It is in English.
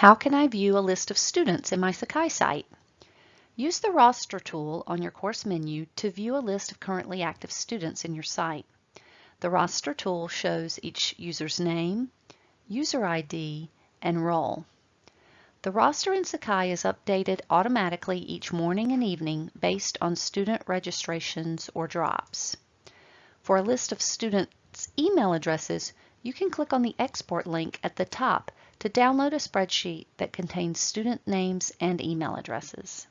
How can I view a list of students in my Sakai site? Use the roster tool on your course menu to view a list of currently active students in your site. The roster tool shows each user's name, user ID, and role. The roster in Sakai is updated automatically each morning and evening based on student registrations or drops. For a list of students' email addresses, you can click on the Export link at the top to download a spreadsheet that contains student names and email addresses.